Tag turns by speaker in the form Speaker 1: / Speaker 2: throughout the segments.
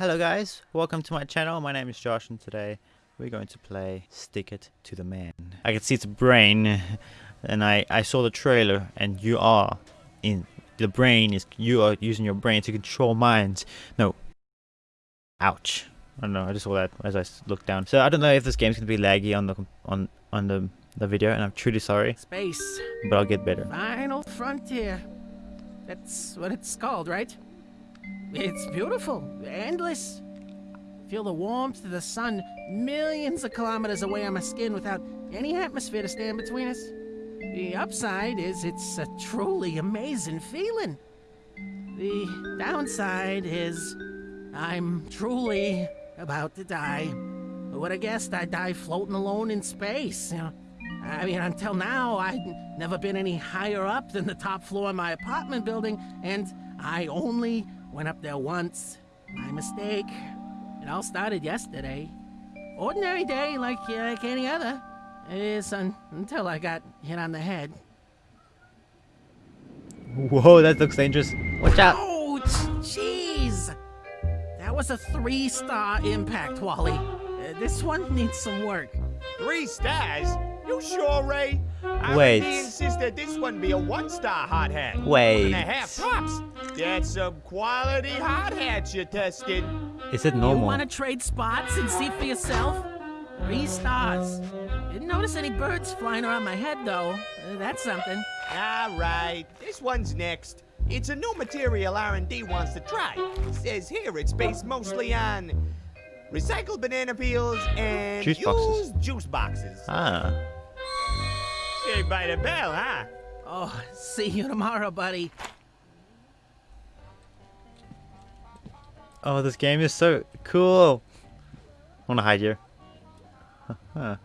Speaker 1: Hello guys, welcome to my channel. My name is Josh and today we're going to play Stick It to the Man. I can see its brain and I, I saw the trailer and you are in the brain is you are using your brain to control minds. No. Ouch. I don't know, I just saw that as I looked down. So I don't know if this game's gonna be laggy on the on on the the video and I'm truly sorry.
Speaker 2: Space.
Speaker 1: But I'll get better.
Speaker 2: Final frontier. That's what it's called, right? It's beautiful, endless. Feel the warmth of the sun millions of kilometers away on my skin without any atmosphere to stand between us. The upside is it's a truly amazing feeling. The downside is I'm truly about to die. Who would have guessed I'd die floating alone in space? You know, I mean, until now, I'd never been any higher up than the top floor of my apartment building, and I only Went up there once. My mistake. It all started yesterday. Ordinary day like, uh, like any other. It is un until I got hit on the head.
Speaker 1: Whoa, that looks dangerous. Watch out.
Speaker 2: Oh, jeez. That was a three-star impact, Wally. Uh, this one needs some work.
Speaker 3: Three stars? You sure, Ray? I
Speaker 1: Wait.
Speaker 3: Really insist that this one be a one-star hot hat.
Speaker 1: Wait.
Speaker 3: One and a half tops. That's some quality hot hats you're testing.
Speaker 1: Is it normal?
Speaker 2: You want to trade spots and see for yourself? Three stars. Didn't notice any birds flying around my head, though. Uh, that's something.
Speaker 3: All right, this one's next. It's a new material R&D wants to try. It says here it's based mostly on recycled banana peels and
Speaker 1: Juice boxes.
Speaker 3: used juice boxes.
Speaker 1: Ah.
Speaker 3: Saved by the bell, huh?
Speaker 2: Oh, see you tomorrow, buddy.
Speaker 1: Oh, this game is so cool. I wanna hide here. Can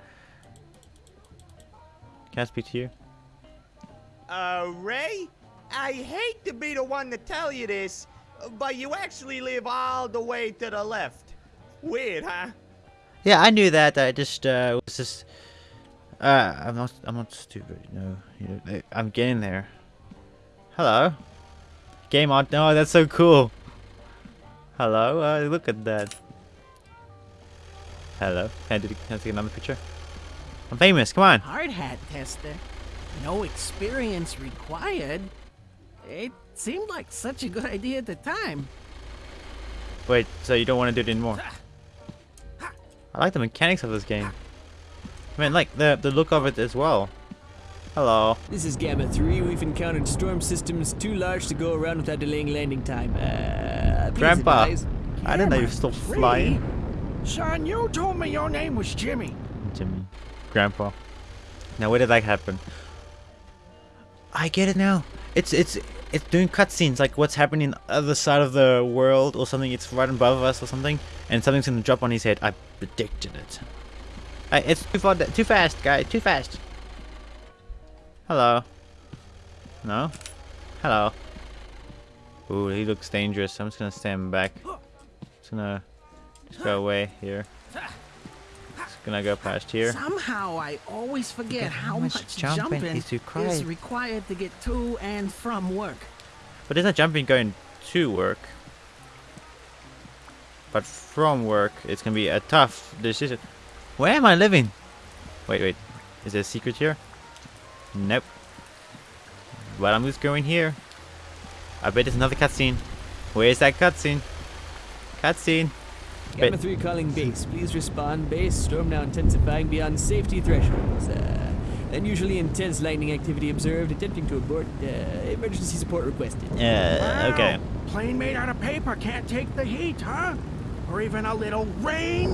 Speaker 1: I speak to you?
Speaker 3: Uh, Ray? I hate to be the one to tell you this, but you actually live all the way to the left. Weird, huh?
Speaker 1: Yeah, I knew that. I just uh, was just. Uh, I'm not. I'm not stupid. No, you know, I'm getting there. Hello. Game on. No, that's so cool. Hello. Uh, look at that. Hello. Can I, do, can I take another picture? I'm famous. Come on.
Speaker 2: Hard hat tester. No experience required. It seemed like such a good idea at the time.
Speaker 1: Wait. So you don't want to do it anymore? I like the mechanics of this game. I mean, like the the look of it as well. Hello.
Speaker 4: This is Gamma 3. We've encountered storm systems too large to go around without delaying landing time. Uh,
Speaker 1: Grandpa.
Speaker 4: advise.
Speaker 1: I didn't know you were still
Speaker 5: Three?
Speaker 1: flying.
Speaker 5: Son, you told me your name was Jimmy.
Speaker 1: Jimmy. Grandpa. Now where did that happen? I get it now. It's it's it's doing cutscenes like what's happening on the other side of the world or something. It's right above us or something, and something's gonna drop on his head. I predicted it. I, it's too far, too fast, guy. Too fast. Hello. No. Hello. Ooh, he looks dangerous. I'm just gonna stand back. Just gonna just go away here. Just gonna go past here.
Speaker 2: Somehow I always forget how
Speaker 1: how much
Speaker 2: much
Speaker 1: jumping
Speaker 2: jumping
Speaker 1: is required.
Speaker 2: is required to get to and from work.
Speaker 1: But there's not jumping going to work. But from work, it's gonna be a tough decision. Where am I living? Wait, wait. Is there a secret here? Nope. But I'm just going here. I bet there's another cutscene. Where's that cutscene? Cutscene.
Speaker 4: Gamma
Speaker 1: Bet-
Speaker 4: 3 calling base. Please respond. Base. Storm now intensifying beyond safety thresholds. Uh, unusually intense lightning activity observed. Attempting to abort. Uh, emergency support requested.
Speaker 1: Uh,
Speaker 5: Wow,
Speaker 1: okay.
Speaker 5: Plane made out of paper can't take the heat, huh? Or even a little rain?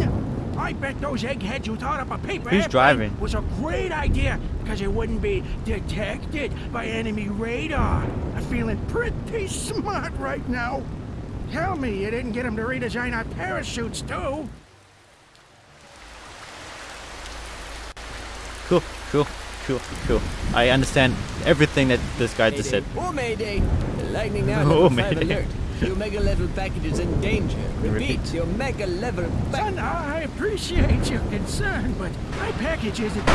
Speaker 5: I bet those eggheads who thought up a paper
Speaker 1: Who's
Speaker 5: airplane
Speaker 1: driving?
Speaker 5: was a great idea because it wouldn't be detected by enemy radar. I'm feeling pretty smart right now. Tell me you didn't get them to redesign our parachutes too.
Speaker 1: Cool, cool, cool, cool. I understand everything that this guy just said.
Speaker 4: Oh, Mayday! The lightning now
Speaker 1: Oh, Mayday.
Speaker 4: alert. The Omega level package is in danger. Repeat,
Speaker 1: Repeat.
Speaker 4: the Omega level
Speaker 5: Son. I appreciate your concern, but my package isn't.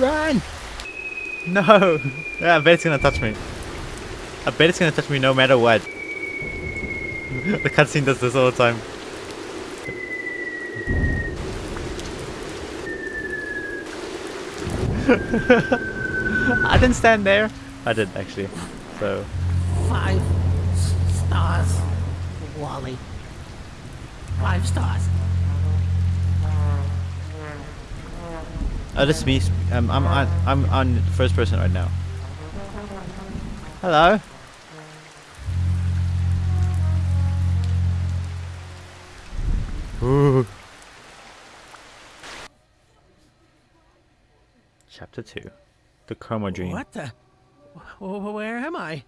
Speaker 1: Run! No! Yeah, I bet it's gonna touch me. I bet it's gonna touch me no matter what. the cutscene does this all the time. I didn't stand there. I did actually. So
Speaker 2: Five stars, Wally. Five stars.
Speaker 1: Oh, that's me. sp- Um, I'm on. I'm on first person right now. Hello. Ooh. Chapter two, the coma dream.
Speaker 2: What the? Wh- wh- Where am I?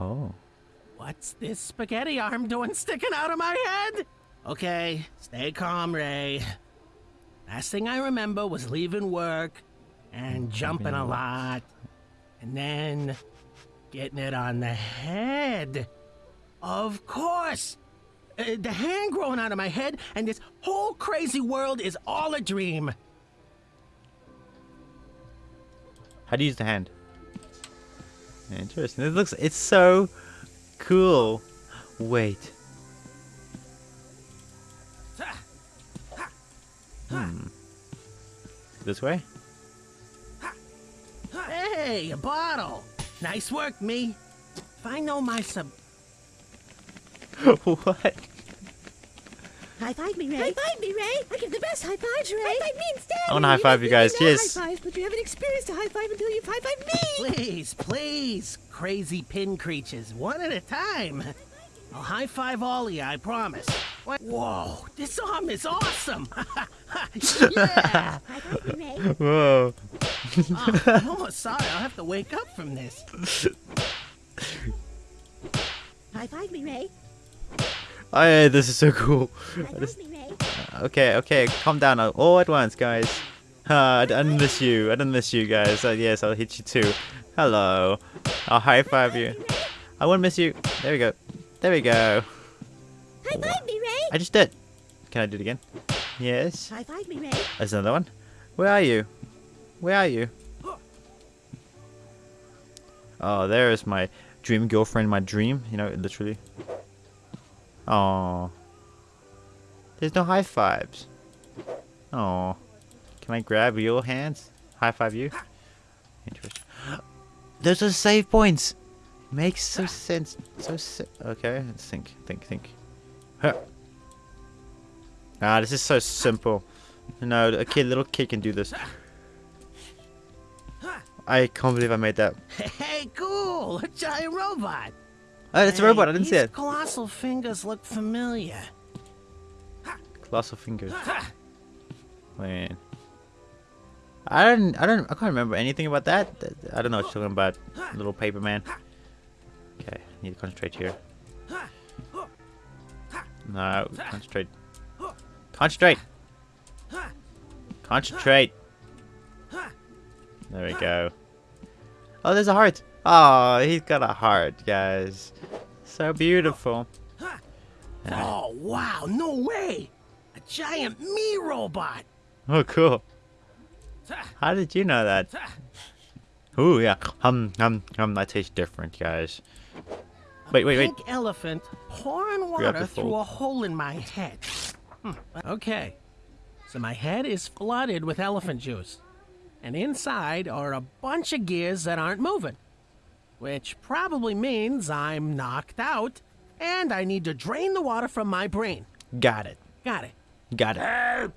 Speaker 1: Oh.
Speaker 2: What's this spaghetti arm doing sticking out of my head? Okay, stay calm, Ray. Last thing I remember was leaving work and jumping a lot. And then getting it on the head. Of course! Uh, the hand growing out of my head, and this whole crazy world is all a dream.
Speaker 1: How do you use the hand? Interesting. It looks. It's so cool. Wait. Hmm. This way?
Speaker 2: Hey, a bottle! Nice work, me. If I know my sub.
Speaker 1: what?
Speaker 6: High five me, Ray. High five me, Ray. I give the best high fives, Ray. High five me instead.
Speaker 1: I wanna high five you guys.
Speaker 6: know
Speaker 1: Yes.
Speaker 6: High fives, but you haven't experienced a high five until you've high fived me.
Speaker 2: Please, please, crazy pin creatures, one at a time. I'll high five all of you, I promise. What? Whoa, this arm is awesome! yeah!
Speaker 6: High five me, Ray.
Speaker 1: Whoa.
Speaker 2: Oh, I'm almost sorry, I'll have to wake up from this.
Speaker 6: High five me, Ray.
Speaker 1: Oh, yeah, this is so cool. Just-
Speaker 6: Ray.
Speaker 1: okay, okay, calm down uh, all at once, guys. Uh, I didn't miss you. I didn't miss you, guys. Uh, yes, I'll hit you too. Hello. I'll high five you. I won't miss you. There we go. There we go.
Speaker 6: High five me, Ray.
Speaker 1: I just did. Can I do it again? Yes.
Speaker 6: High five me, Ray.
Speaker 1: There's another one. Where are you? Where are you? Oh, there is my dream girlfriend, my dream. You know, literally. Oh. There's no high fives. Oh. Can I grab your hands? High five you? Interesting. Those are save points. Makes so sense. So okay. Let's think. Think. Think. Huh. Ah, this is so simple. No, a kid, little kid can do this. I can't believe I made that.
Speaker 2: Hey, cool! A giant robot!
Speaker 1: Oh, it's a robot. I didn't see
Speaker 2: these
Speaker 1: it.
Speaker 2: colossal fingers look familiar.
Speaker 1: Colossal fingers. Man. I don't. I don't. I can't remember anything about that. I don't know what you're talking about. Little paper man. Okay, need to concentrate here. No, concentrate. Concentrate. Concentrate. There we go. Oh, there's a heart. Oh, he's got a heart, guys. So beautiful.
Speaker 2: Oh, wow, no way! A giant me robot!
Speaker 1: Oh, cool. How did you know that? Ooh, yeah. Hum, hum, hum. That tastes different, guys. Wait, wait, wait.
Speaker 2: Pink elephant pouring water through a hole in my head. Hmm, Okay, so my head is flooded with elephant juice, and inside are a bunch of gears that aren't moving, which probably means I'm knocked out, and I need to drain the water from my brain.
Speaker 1: Got it.
Speaker 2: Got it.
Speaker 1: Got it.
Speaker 7: Help!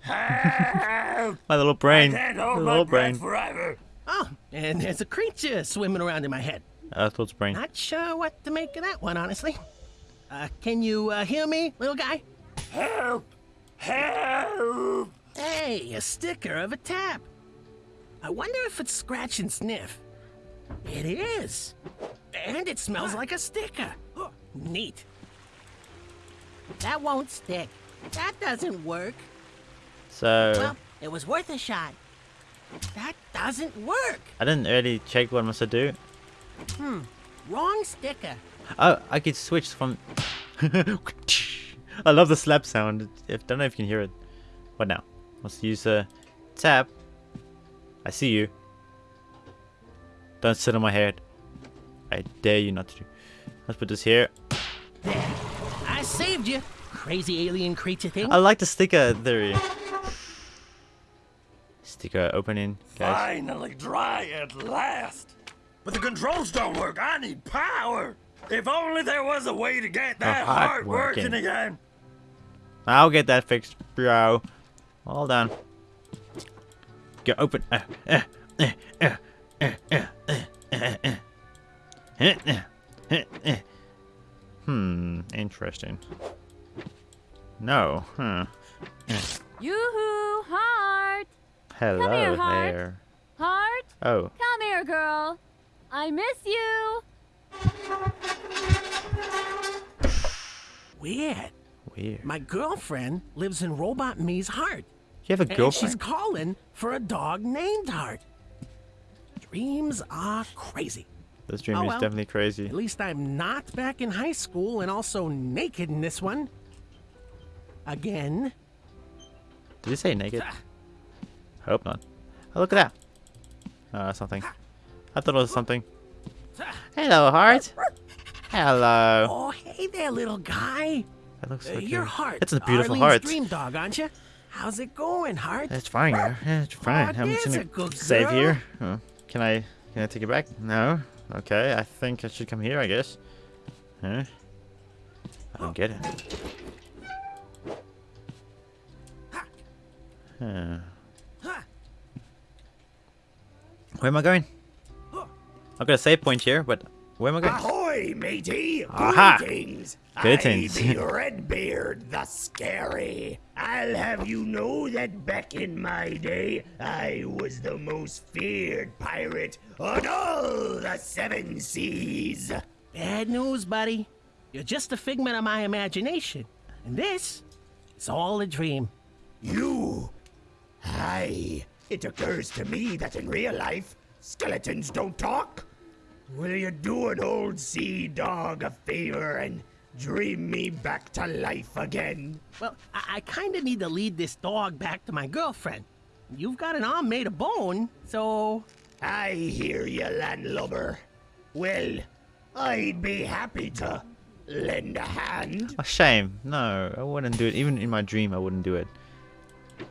Speaker 7: Help!
Speaker 1: My little brain.
Speaker 7: Can't
Speaker 1: My
Speaker 7: hold my
Speaker 1: little brain.
Speaker 7: forever.
Speaker 2: Oh, and there's a creature swimming around in my head.
Speaker 1: Earthworld's brain.
Speaker 2: Not sure what to make of that one, honestly. Uh, can you uh, hear me, little guy?
Speaker 7: Help! Help!
Speaker 2: Hey, a sticker of a tap. I wonder if it's scratch and sniff. It is. And it smells like a sticker. Neat. That won't stick. That doesn't work.
Speaker 1: So,
Speaker 2: Well, it was worth a shot. That doesn't work.
Speaker 1: I didn't really check what I must do. Hmm.
Speaker 2: Wrong sticker.
Speaker 1: Oh, I could switch from. I love the slap sound. If don't know if you can hear it. What now? Let's use a tap. I see you. Don't sit on my head. I dare you not to. Let's put this here. There.
Speaker 2: I saved you, crazy alien creature thing.
Speaker 1: I like the sticker theory. Sticker opening, guys.
Speaker 7: Finally dry at last. But the controls don't work. I need power. If only there was a way to get that
Speaker 1: heart
Speaker 7: heart working
Speaker 1: working.
Speaker 7: again.
Speaker 1: I'll get that fixed, bro. Hold on. Get open. Uh, uh, uh, Hmm, interesting. No, huh.
Speaker 8: Yoo-hoo, heart!
Speaker 1: Hello
Speaker 8: here, Heart.
Speaker 1: there.
Speaker 8: Heart,
Speaker 1: Oh,
Speaker 8: come here, girl. I miss you.
Speaker 2: Weird.
Speaker 1: weird.
Speaker 2: My girlfriend lives in Robot Me's heart.
Speaker 1: You have a girlfriend?
Speaker 2: And she's calling for a dog named Heart. Dreams are crazy.
Speaker 1: This dream
Speaker 2: Oh,
Speaker 1: is
Speaker 2: well.
Speaker 1: definitely crazy.
Speaker 2: At least I'm not back in high school and also naked in this one. Again.
Speaker 1: Did you say naked? Hope not. Oh, look at that. Uh, something. I thought it was something. Hello, heart. Hello.
Speaker 2: Oh, hey there, little guy.
Speaker 1: That looks
Speaker 2: Uh,
Speaker 1: so
Speaker 2: your heart.
Speaker 1: It's a beautiful
Speaker 2: Arlene's
Speaker 1: heart.
Speaker 2: dream dog, aren't you? How's it going, Heart?
Speaker 1: It's fine, it's fine. I'm
Speaker 2: there's
Speaker 1: just
Speaker 2: a
Speaker 1: gonna save here. Oh, can I can I take it back? No. Okay, I think I should come here. I guess. Huh? I don't get it. Huh. Where am I going? I've got a save point here, but where am I going?
Speaker 3: Ahoy, matey!
Speaker 1: Aha.
Speaker 3: Greetings!
Speaker 1: Greetings.
Speaker 3: I be Redbeard the Scary. I'll have you know that back in my day, I was the most feared pirate on all the seven seas.
Speaker 2: Bad news, buddy. You're just a figment of my imagination. And this is all a dream.
Speaker 3: You? Aye. It occurs to me that in real life, skeletons don't talk. Will you do an old sea dog a favor and dream me back to life again?
Speaker 2: Well, I, I kind of need to lead this dog back to my girlfriend. You've got an arm made of bone, so.
Speaker 3: I hear you, landlubber. Well, I'd be happy to lend a hand.
Speaker 1: A shame. No, I wouldn't do it. Even in my dream, I wouldn't do it.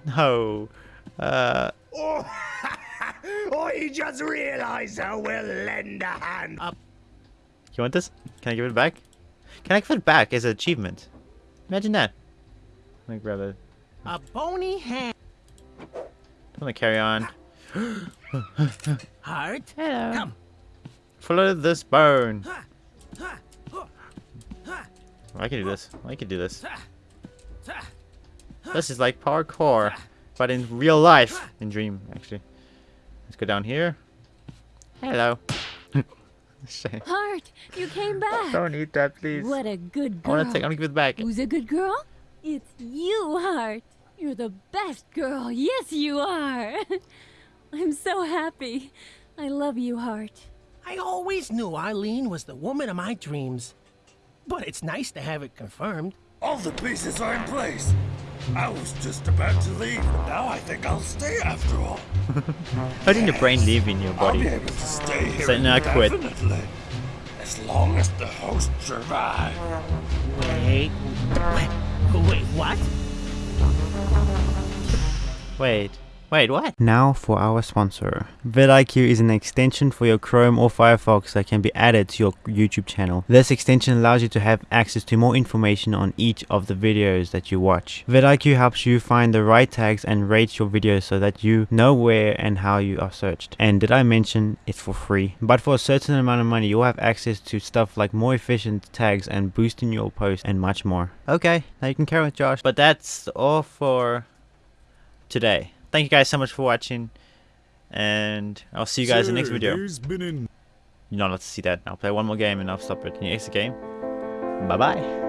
Speaker 1: No. Uh,
Speaker 3: Oh, I just realized I will lend a hand. Up.
Speaker 1: you want this? Can I give it back? Can I give it back as an achievement? Imagine that. Let me grab it.
Speaker 2: A bony hand.
Speaker 1: I'm gonna carry on.
Speaker 2: Heart.
Speaker 1: Hello.
Speaker 2: Come.
Speaker 1: Follow this bone. I can do this. I can do this. This is like parkour, but in real life. In dream, actually. Let's go down here. Hello. Shame.
Speaker 8: Heart, you came oh, back.
Speaker 1: Don't eat that, please.
Speaker 8: What a good girl.
Speaker 1: I wanna take. I wanna give it back.
Speaker 8: Who's a good girl? It's you, Heart. You're the best girl. Yes, you are. I'm so happy. I love you, Heart.
Speaker 2: I always knew Eileen was the woman of my dreams. But it's nice to have it confirmed.
Speaker 7: All the pieces are in place. I was just about to leave, but now I think I'll stay after all.
Speaker 1: How did your brain leave in your body?
Speaker 7: I'll be
Speaker 1: body?
Speaker 7: able to stay here
Speaker 1: Say, "No, I quit."
Speaker 7: indefinitely. As long as the host survive.
Speaker 2: Wait. Wait, wait what?
Speaker 1: Wait. Wait, what? Now for our sponsor. vidIQ is an extension for your Chrome or Firefox that can be added to your YouTube channel. This extension allows you to have access to more information on each of the videos that you watch. vidIQ helps you find the right tags and rates your videos so that you know where and how you are searched. And did I mention it's for free? But for a certain amount of money, you'll have access to stuff like more efficient tags and boosting your posts and much more. Okay, now you can carry on with Josh. But that's all for today. Thank you guys so much for watching, and I'll see you guys in the next video. You're not allowed to see that. I'll play one more game and I'll stop it. Can you exit game? Bye bye.